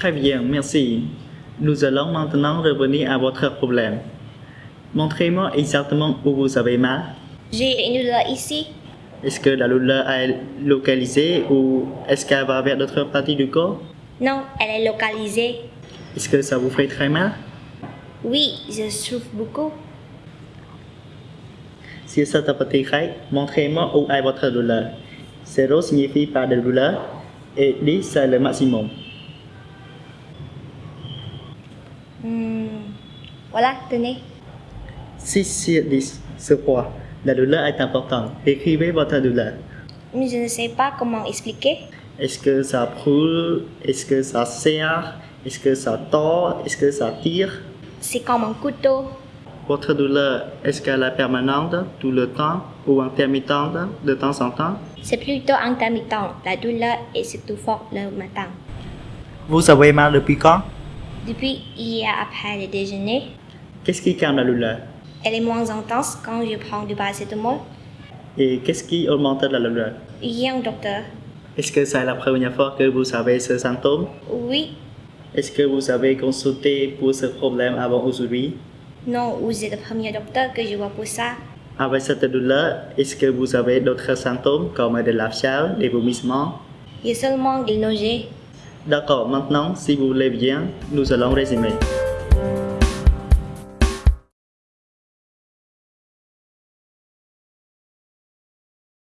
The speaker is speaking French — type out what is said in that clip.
Très bien, merci. Nous allons maintenant revenir à votre problème. Montrez-moi exactement où vous avez mal. J'ai une douleur ici. Est-ce que la douleur est localisée ou est-ce qu'elle va vers d'autres parties du corps? Non, elle est localisée. Est-ce que ça vous fait très mal? Oui, je souffre beaucoup. Si ça te fait montrez-moi où est votre douleur. 0 signifie pas de douleur et 10 c'est le maximum. Hmm, Voilà, tenez. 6 sur 10, ce poids. La douleur est importante. Écrivez votre douleur. Mais je ne sais pas comment expliquer. Est-ce que ça brûle? Est-ce que ça serre? Est-ce que ça tord? Est-ce que ça tire? C'est comme un couteau. Votre douleur, est-ce qu'elle est permanente tout le temps ou intermittente de temps en temps? C'est plutôt intermittent. La douleur est surtout forte le matin. Vous avez mal depuis quand? Depuis hier après le déjeuner, Qu'est-ce qui calme la douleur? elle est moins intense quand je prends du paracétamol. Et qu'est-ce qui augmente la douleur? Hier, docteur. Est-ce que c'est la première fois que vous avez ce symptôme? Oui, Est-ce que vous avez consulté pour ce problème avant aujourd'hui? Non, vous êtes le premier docteur que je vois pour ça. Avec cette douleur, est-ce que vous avez d'autres symptômes comme de la fièvre, des vomissements? Il y a seulement des nausées. D'accord, maintenant, si vous voulez bien, nous allons résumer.